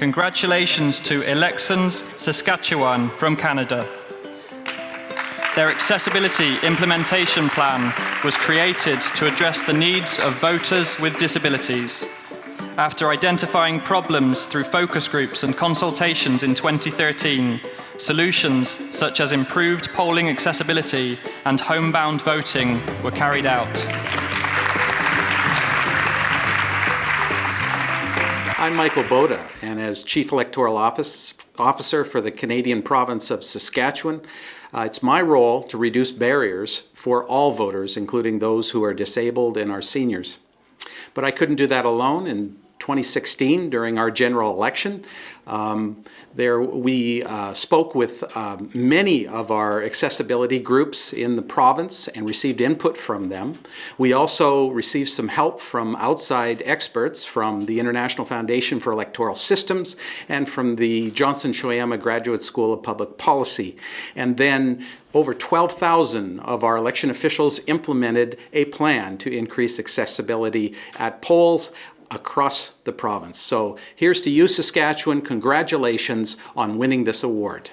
Congratulations to Elections Saskatchewan from Canada. Their accessibility implementation plan was created to address the needs of voters with disabilities. After identifying problems through focus groups and consultations in 2013, solutions such as improved polling accessibility and homebound voting were carried out. I'm Michael Boda, and as Chief Electoral Office, Officer for the Canadian province of Saskatchewan, uh, it's my role to reduce barriers for all voters, including those who are disabled and our seniors. But I couldn't do that alone, and 2016 during our general election. Um, there we uh, spoke with uh, many of our accessibility groups in the province and received input from them. We also received some help from outside experts from the International Foundation for Electoral Systems and from the Johnson Shoyama Graduate School of Public Policy. And then over 12,000 of our election officials implemented a plan to increase accessibility at polls across the province. So here's to you, Saskatchewan. Congratulations on winning this award.